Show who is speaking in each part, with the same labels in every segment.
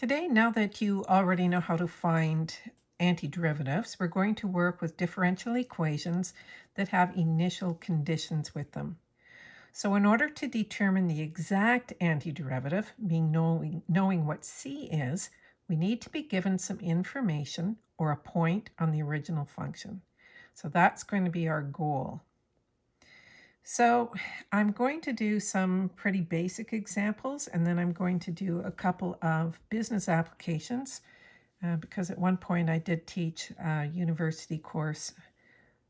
Speaker 1: Today, now that you already know how to find antiderivatives, we're going to work with differential equations that have initial conditions with them. So in order to determine the exact antiderivative, being knowing, knowing what c is, we need to be given some information or a point on the original function. So that's going to be our goal. So I'm going to do some pretty basic examples and then I'm going to do a couple of business applications uh, because at one point I did teach a university course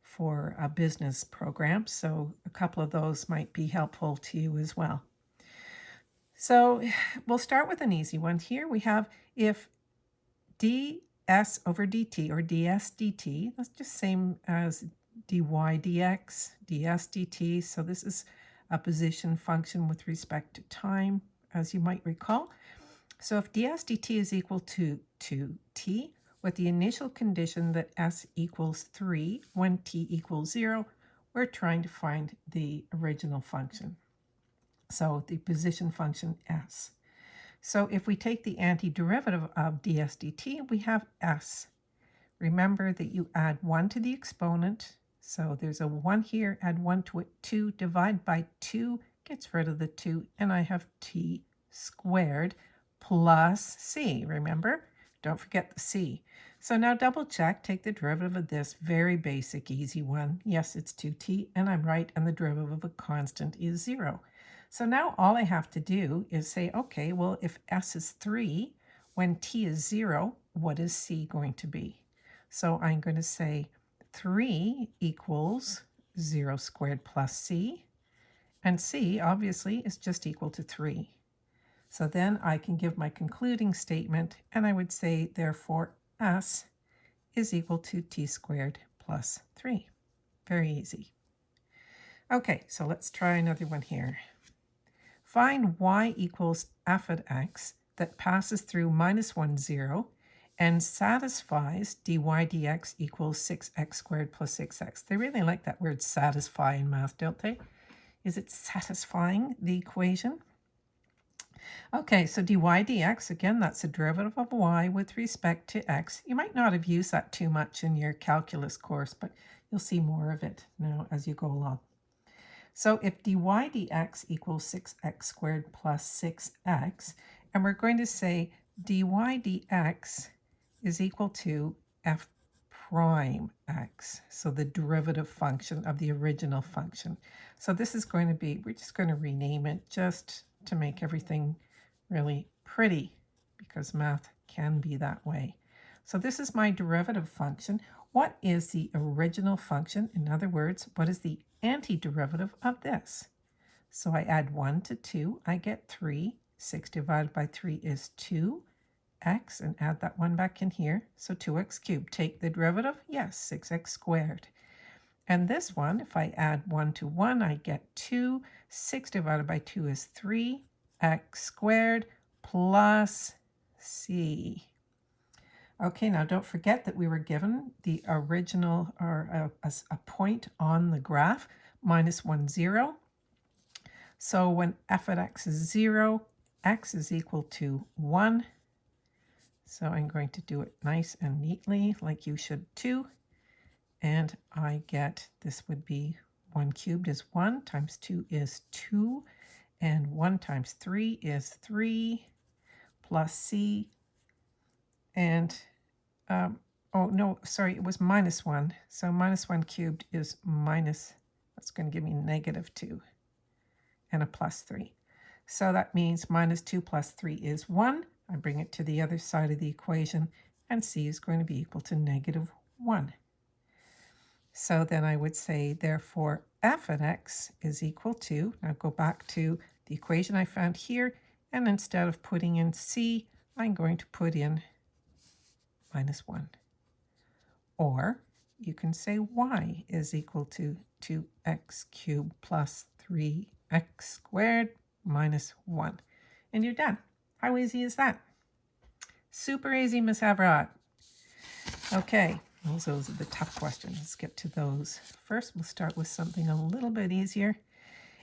Speaker 1: for a business program. So a couple of those might be helpful to you as well. So we'll start with an easy one here. We have if ds over dt or ds dt, that's just same as dy dx, ds dt. So this is a position function with respect to time, as you might recall. So if ds dt is equal to 2t, with the initial condition that s equals 3 when t equals 0, we're trying to find the original function. So the position function s. So if we take the antiderivative of ds dt, we have s. Remember that you add 1 to the exponent so there's a 1 here, add 1 to it, 2, divide by 2, gets rid of the 2, and I have t squared plus c, remember? Don't forget the c. So now double check, take the derivative of this, very basic, easy one. Yes, it's 2t, and I'm right, and the derivative of a constant is 0. So now all I have to do is say, okay, well, if s is 3, when t is 0, what is c going to be? So I'm going to say 3 equals 0 squared plus c, and c obviously is just equal to 3. So then I can give my concluding statement, and I would say, therefore, s is equal to t squared plus 3. Very easy. Okay, so let's try another one here. Find y equals f at x that passes through minus 1, 0, and satisfies dy dx equals 6x squared plus 6x. They really like that word satisfy in math, don't they? Is it satisfying the equation? Okay, so dy dx, again, that's a derivative of y with respect to x. You might not have used that too much in your calculus course, but you'll see more of it now as you go along. So if dy dx equals 6x squared plus 6x, and we're going to say dy dx is equal to f prime x, so the derivative function of the original function. So this is going to be, we're just going to rename it just to make everything really pretty because math can be that way. So this is my derivative function. What is the original function? In other words, what is the antiderivative of this? So I add 1 to 2, I get 3. 6 divided by 3 is 2 x and add that one back in here. So 2x cubed. Take the derivative. Yes, 6x squared. And this one, if I add 1 to 1, I get 2. 6 divided by 2 is 3. x squared plus c. Okay, now don't forget that we were given the original or a, a, point on the graph, minus 1, 0. So when f at x is 0, x is equal to 1. So I'm going to do it nice and neatly like you should too. And I get, this would be 1 cubed is 1 times 2 is 2 and 1 times 3 is 3 plus c. And um, oh no sorry it was minus 1 so minus 1 cubed is minus that's going to give me negative 2 and a plus 3 so that means minus 2 plus 3 is 1 I bring it to the other side of the equation, and c is going to be equal to negative 1. So then I would say, therefore, f of x is equal to, now go back to the equation I found here, and instead of putting in c, I'm going to put in minus 1. Or you can say y is equal to 2x cubed plus 3x squared minus 1. And you're done. How easy is that? Super easy, Miss Havrat. Okay, those, those are the tough questions. Let's get to those. First, we'll start with something a little bit easier.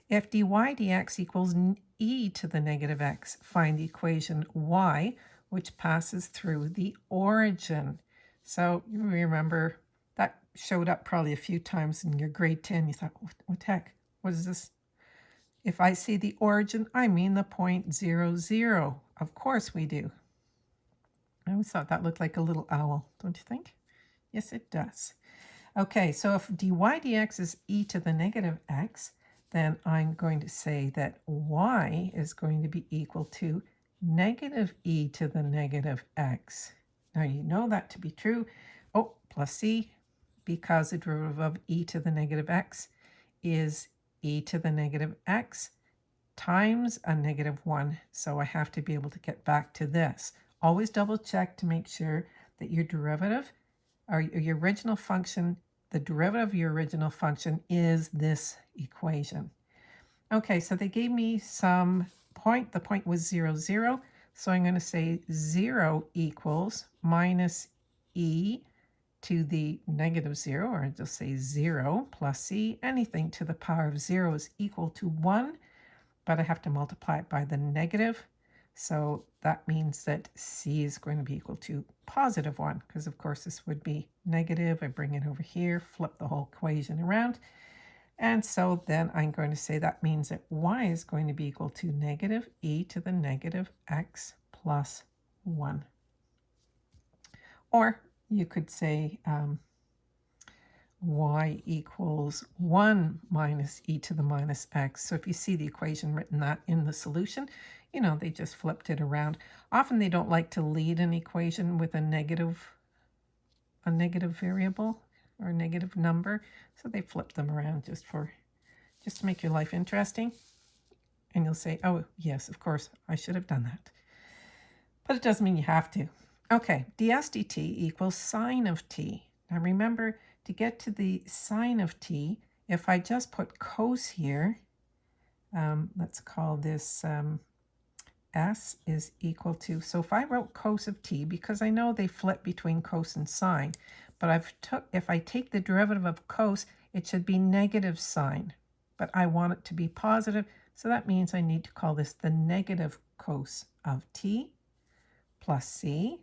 Speaker 1: If dy dx equals e to the negative x, find the equation y which passes through the origin. So you remember that showed up probably a few times in your grade 10. You thought, what, what the heck? What is this? If I see the origin, I mean the point zero zero. Of course we do. I always thought that looked like a little owl, don't you think? Yes, it does. Okay, so if dy dx is e to the negative x, then I'm going to say that y is going to be equal to negative e to the negative x. Now you know that to be true. Oh, plus c, because the derivative of e to the negative x is e to the negative x times a negative 1. So I have to be able to get back to this. Always double check to make sure that your derivative or your original function, the derivative of your original function is this equation. Okay, so they gave me some point. The point was 0, 0. So I'm going to say 0 equals minus e to the negative 0, or just say 0 plus c. Anything to the power of 0 is equal to 1, but I have to multiply it by the negative. So that means that c is going to be equal to positive 1, because of course this would be negative. I bring it over here, flip the whole equation around. And so then I'm going to say that means that y is going to be equal to negative e to the negative x plus 1. Or you could say um, y equals 1 minus e to the minus x. So if you see the equation written that in the solution, you know, they just flipped it around. Often they don't like to lead an equation with a negative, a negative variable or negative number. So they flip them around just for, just to make your life interesting. And you'll say, oh, yes, of course, I should have done that. But it doesn't mean you have to. Okay, ds dt equals sine of t. Now remember, to get to the sine of t, if I just put cos here, um, let's call this um, s is equal to, so if I wrote cos of t, because I know they flip between cos and sine, but I've took if I take the derivative of cos, it should be negative sine, but I want it to be positive, so that means I need to call this the negative cos of t plus c,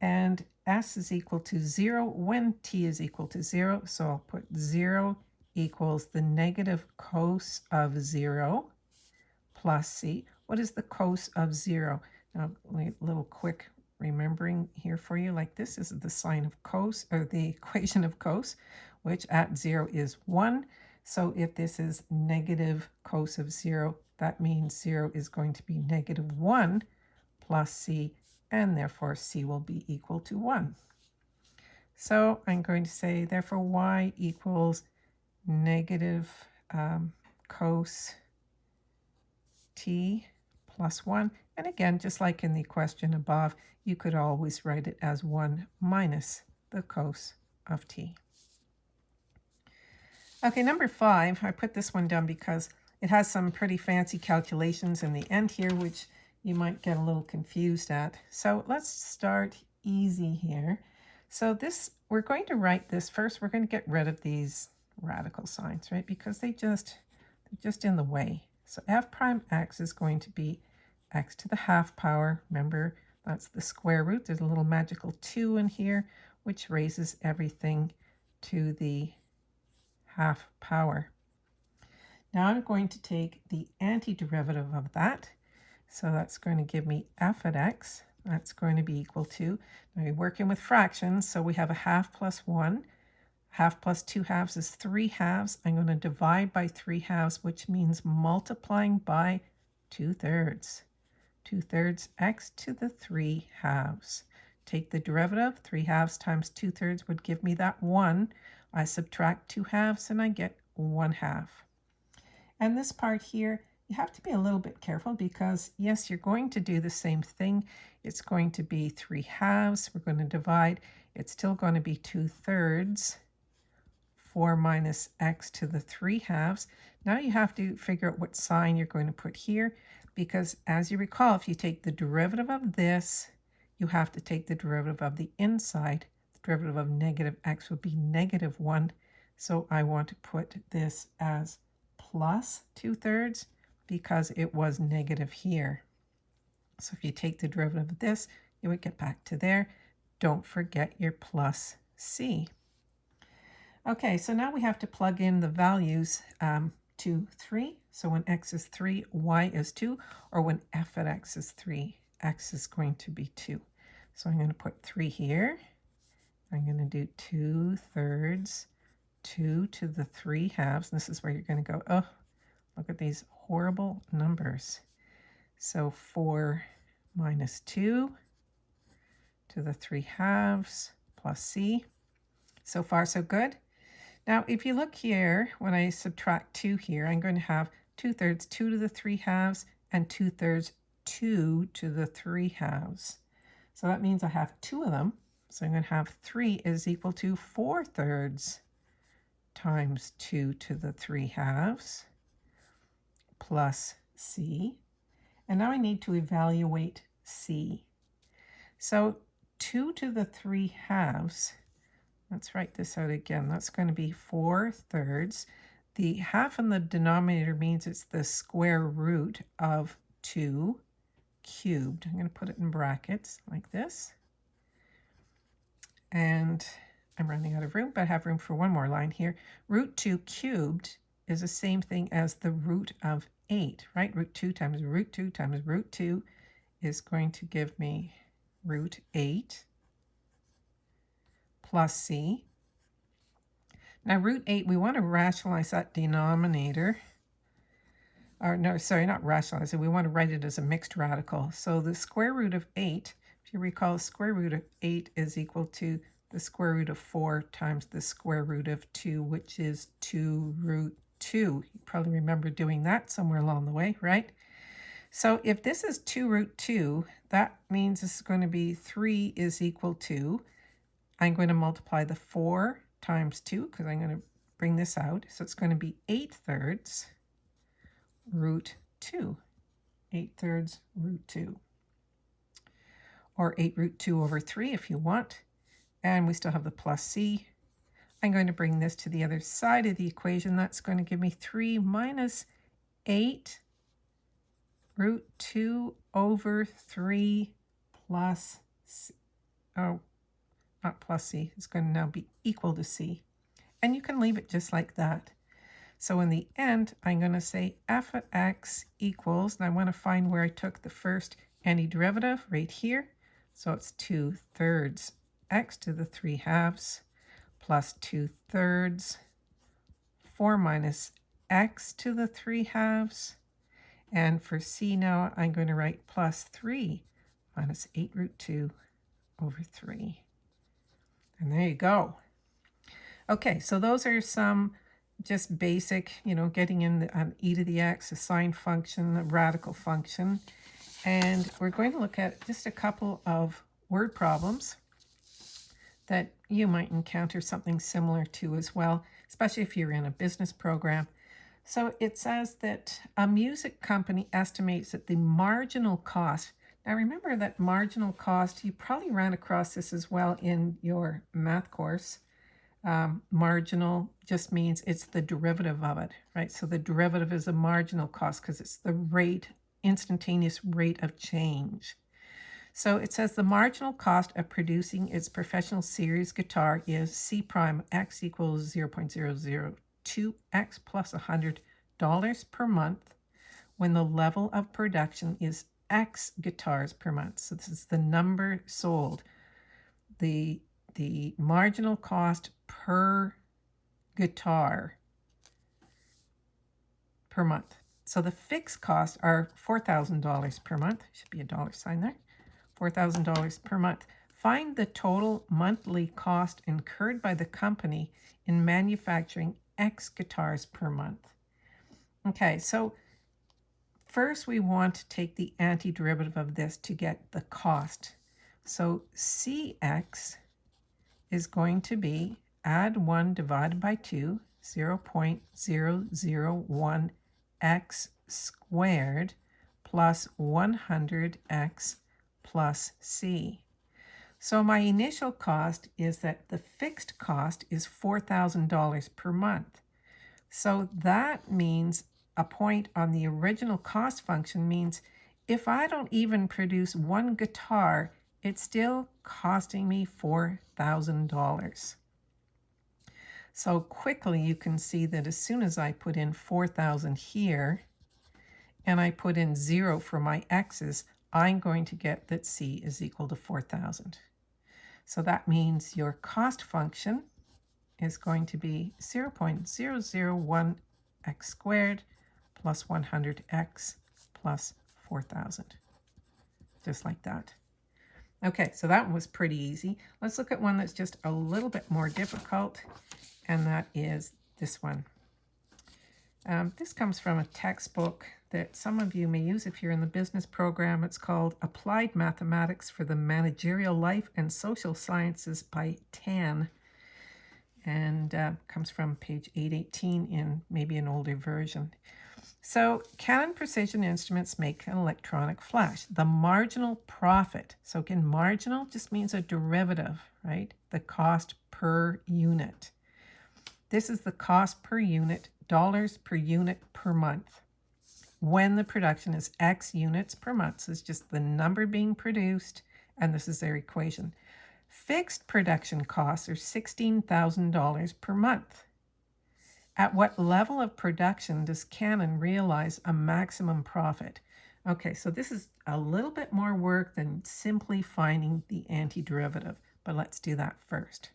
Speaker 1: and s is equal to 0 when t is equal to 0, so I'll put 0 equals the negative cos of 0 plus c. What is the cos of 0? Now, a little quick remembering here for you, like this is the sign of cos, or the equation of cos, which at 0 is 1. So if this is negative cos of 0, that means 0 is going to be negative 1 plus c, and therefore c will be equal to 1. So I'm going to say, therefore, y equals negative um, cos t plus 1. And again, just like in the question above, you could always write it as 1 minus the cos of t. Okay, number 5, I put this one down because it has some pretty fancy calculations in the end here, which you might get a little confused at. So let's start easy here. So this, we're going to write this first. We're going to get rid of these radical signs, right? Because they just, they're just in the way. So f prime x is going to be x to the half power. Remember, that's the square root. There's a little magical 2 in here, which raises everything to the half power. Now I'm going to take the antiderivative of that. So that's going to give me f at x. That's going to be equal to, now we're working with fractions, so we have a half plus 1. Half plus 2 halves is 3 halves. I'm going to divide by 3 halves, which means multiplying by 2 thirds. 2 thirds x to the 3 halves. Take the derivative, 3 halves times 2 thirds would give me that 1. I subtract 2 halves and I get 1 half. And this part here, you have to be a little bit careful because, yes, you're going to do the same thing. It's going to be 3 halves. We're going to divide. It's still going to be 2 thirds. 4 minus x to the 3 halves. Now you have to figure out what sign you're going to put here because as you recall, if you take the derivative of this, you have to take the derivative of the inside. The derivative of negative x would be negative 1. So I want to put this as plus 2 thirds because it was negative here. So if you take the derivative of this, you would get back to there. Don't forget your plus c. Okay, so now we have to plug in the values um, to 3. So when x is 3, y is 2, or when f at x is 3, x is going to be 2. So I'm going to put 3 here. I'm going to do 2 thirds, 2 to the 3 halves. This is where you're going to go, oh, look at these horrible numbers. So 4 minus 2 to the 3 halves plus c. So far, so good. Now, if you look here, when I subtract 2 here, I'm going to have 2 thirds 2 to the 3 halves and 2 thirds 2 to the 3 halves. So that means I have two of them. So I'm going to have 3 is equal to 4 thirds times 2 to the 3 halves plus c. And now I need to evaluate c. So 2 to the 3 halves, let's write this out again. That's going to be 4 thirds. The half in the denominator means it's the square root of 2 cubed. I'm going to put it in brackets like this. And I'm running out of room, but I have room for one more line here. Root 2 cubed is the same thing as the root of 8, right? Root 2 times root 2 times root 2 is going to give me root 8 plus c. Now root 8, we want to rationalize that denominator. Or no, sorry, not rationalize it. We want to write it as a mixed radical. So the square root of 8, if you recall, square root of 8 is equal to the square root of 4 times the square root of 2, which is 2 root 2. You probably remember doing that somewhere along the way, right? So if this is 2 root 2, that means this is going to be 3 is equal to, I'm going to multiply the 4 times 2 because I'm going to bring this out. So it's going to be 8 thirds root 2. 8 thirds root 2. Or 8 root 2 over 3 if you want. And we still have the plus c. I'm going to bring this to the other side of the equation. That's going to give me 3 minus 8 root 2 over 3 plus, c. oh, not plus c, it's going to now be equal to c. And you can leave it just like that. So in the end, I'm going to say f of x equals, and I want to find where I took the first antiderivative right here. So it's 2 thirds x to the 3 halves plus 2 thirds, 4 minus x to the 3 halves, and for c now, I'm going to write plus 3 minus 8 root 2 over 3. And there you go. Okay, so those are some just basic, you know, getting in the, um, e to the x, a sine function, a radical function. And we're going to look at just a couple of word problems that you might encounter something similar to as well, especially if you're in a business program. So it says that a music company estimates that the marginal cost, now remember that marginal cost, you probably ran across this as well in your math course. Um, marginal just means it's the derivative of it, right? So the derivative is a marginal cost because it's the rate, instantaneous rate of change. So it says the marginal cost of producing its professional series guitar is C prime X equals 0.002X plus $100 per month when the level of production is X guitars per month. So this is the number sold. The, the marginal cost per guitar per month. So the fixed costs are $4,000 per month. Should be a dollar sign there. $4,000 per month. Find the total monthly cost incurred by the company in manufacturing X guitars per month. Okay, so first we want to take the antiderivative of this to get the cost. So CX is going to be add 1 divided by 2, 0 0.001x squared plus 100x plus C. So my initial cost is that the fixed cost is $4,000 per month. So that means a point on the original cost function means if I don't even produce one guitar, it's still costing me $4,000. So quickly you can see that as soon as I put in 4,000 here and I put in zero for my x's, I'm going to get that c is equal to 4,000. So that means your cost function is going to be 0 0.001 x squared plus 100x plus 4,000. Just like that. Okay, so that was pretty easy. Let's look at one that's just a little bit more difficult, and that is this one. Um, this comes from a textbook that some of you may use if you're in the business program. It's called Applied Mathematics for the Managerial Life and Social Sciences by Tan and uh, comes from page 818 in maybe an older version. So Canon Precision Instruments make an electronic flash. The marginal profit, so again, marginal just means a derivative, right? The cost per unit. This is the cost per unit, dollars per unit per month. When the production is X units per month, so it's just the number being produced, and this is their equation. Fixed production costs are $16,000 per month. At what level of production does Canon realize a maximum profit? Okay, so this is a little bit more work than simply finding the antiderivative, but let's do that first.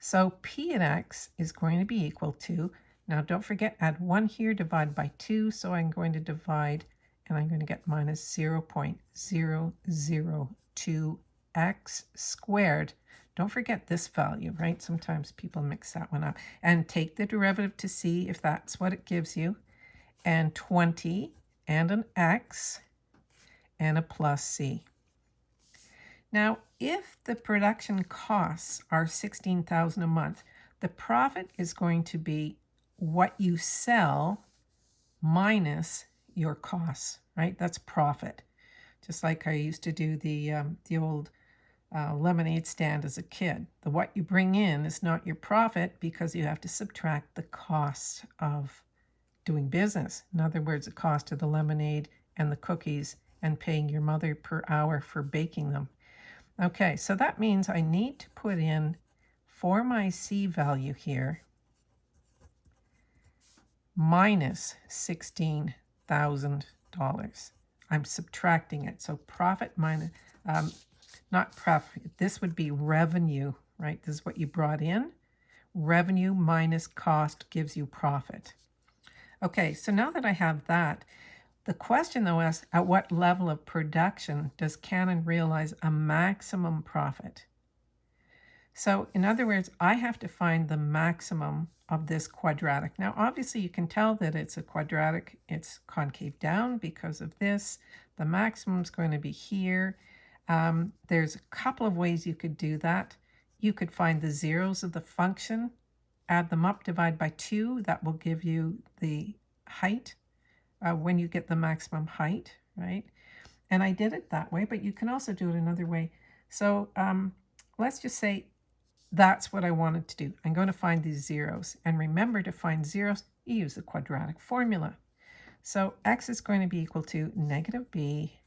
Speaker 1: So P at X is going to be equal to, now don't forget add 1 here, divide by 2, so I'm going to divide, and I'm going to get minus 0 0.002 x squared. Don't forget this value, right? Sometimes people mix that one up. And take the derivative to see if that's what it gives you. And 20 and an x and a plus c. Now, if the production costs are 16,000 a month, the profit is going to be what you sell minus your costs, right? That's profit. Just like I used to do the um, the old uh, lemonade stand as a kid. The what you bring in is not your profit because you have to subtract the cost of doing business. In other words, the cost of the lemonade and the cookies and paying your mother per hour for baking them. Okay, so that means I need to put in for my C value here minus $16,000. I'm subtracting it. So profit minus, um, not profit. This would be revenue, right? This is what you brought in. Revenue minus cost gives you profit. Okay, so now that I have that, the question though is, at what level of production does Canon realize a maximum profit? So in other words, I have to find the maximum of this quadratic. Now, obviously you can tell that it's a quadratic, it's concave down because of this. The maximum is going to be here. Um, there's a couple of ways you could do that. You could find the zeros of the function, add them up, divide by 2. That will give you the height uh, when you get the maximum height, right? And I did it that way, but you can also do it another way. So um, let's just say that's what I wanted to do. I'm going to find these zeros. And remember to find zeros, you use the quadratic formula. So x is going to be equal to negative b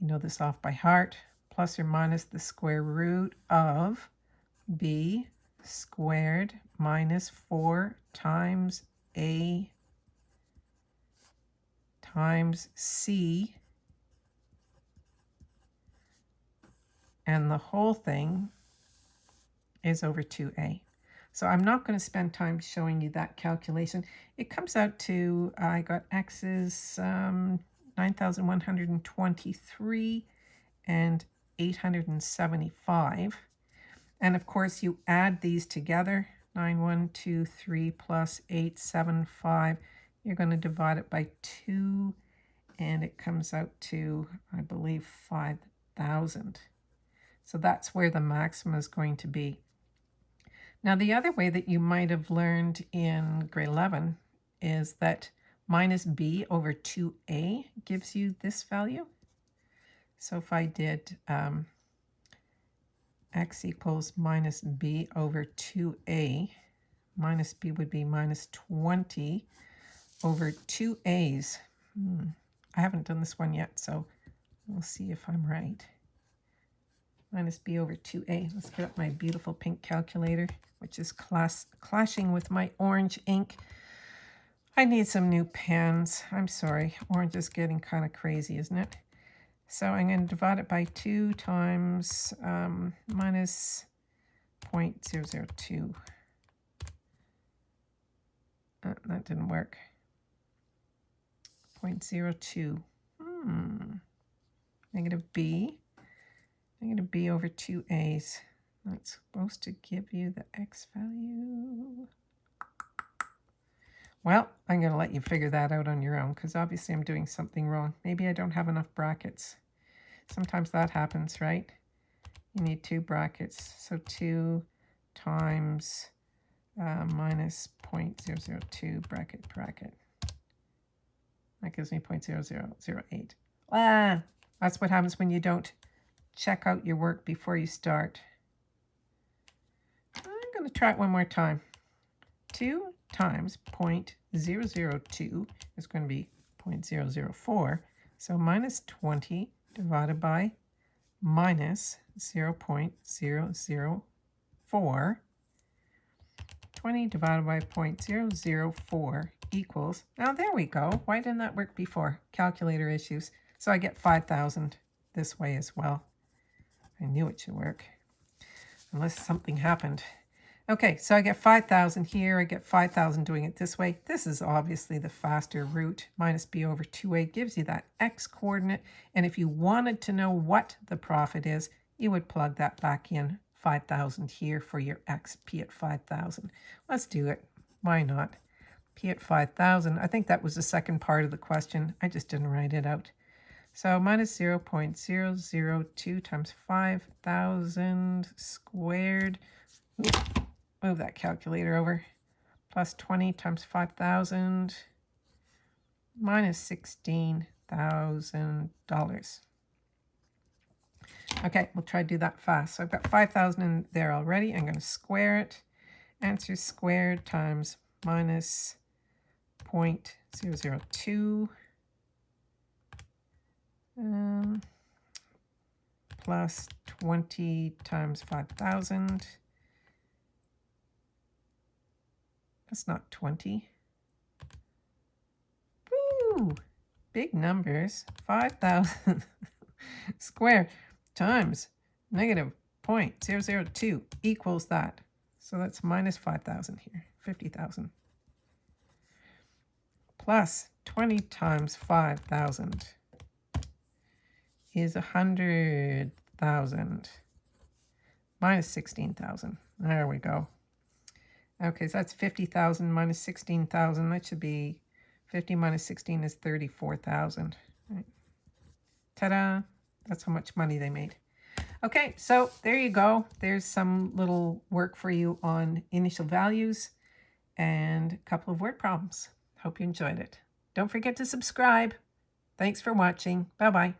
Speaker 1: you know this off by heart, plus or minus the square root of b squared minus 4 times a times c and the whole thing is over 2a. So I'm not going to spend time showing you that calculation. It comes out to, I got x's um, 9,123 and 875. And of course, you add these together, 9123 plus 875. You're going to divide it by 2, and it comes out to, I believe, 5,000. So that's where the maximum is going to be. Now, the other way that you might have learned in grade 11 is that minus b over 2a gives you this value. So if I did um, x equals minus b over 2a, minus b would be minus 20 over 2a's. Hmm. I haven't done this one yet, so we'll see if I'm right. Minus b over 2a. Let's get up my beautiful pink calculator, which is class clashing with my orange ink. I need some new pens. I'm sorry. Orange is getting kind of crazy, isn't it? So I'm going to divide it by 2 times um, minus 0.002. Uh, that didn't work. 0.02. Hmm. Negative b. Negative b over 2a's. That's supposed to give you the x value. Well, I'm going to let you figure that out on your own because obviously I'm doing something wrong. Maybe I don't have enough brackets. Sometimes that happens, right? You need two brackets. So 2 times uh, minus 0.002 bracket bracket. That gives me 0.0008. Ah, that's what happens when you don't check out your work before you start. I'm going to try it one more time. 2 times 0.002 is going to be 0.004. So minus 20 divided by minus 0 0.004. 20 divided by 0.004 equals, now there we go. Why didn't that work before? Calculator issues. So I get 5,000 this way as well. I knew it should work, unless something happened. Okay, so I get 5,000 here. I get 5,000 doing it this way. This is obviously the faster route. Minus b over 2a gives you that x coordinate. And if you wanted to know what the profit is, you would plug that back in 5,000 here for your x, p at 5,000. Let's do it. Why not? p at 5,000. I think that was the second part of the question. I just didn't write it out. So minus 0 0.002 times 5,000 squared. Move that calculator over. Plus 20 times 5,000 minus $16,000. Okay, we'll try to do that fast. So I've got 5,000 in there already. I'm going to square it. Answer squared times minus 0.002 um, plus 20 times 5,000 That's not 20. Woo! Big numbers. 5,000 squared times negative 0.002 equals that. So that's minus 5,000 here, 50,000. Plus 20 times 5,000 is 100,000 minus 16,000. There we go. Okay, so that's 50,000 minus 16,000. That should be 50 minus 16 is 34,000. Right. Ta-da! That's how much money they made. Okay, so there you go. There's some little work for you on initial values and a couple of word problems. Hope you enjoyed it. Don't forget to subscribe. Thanks for watching. Bye-bye.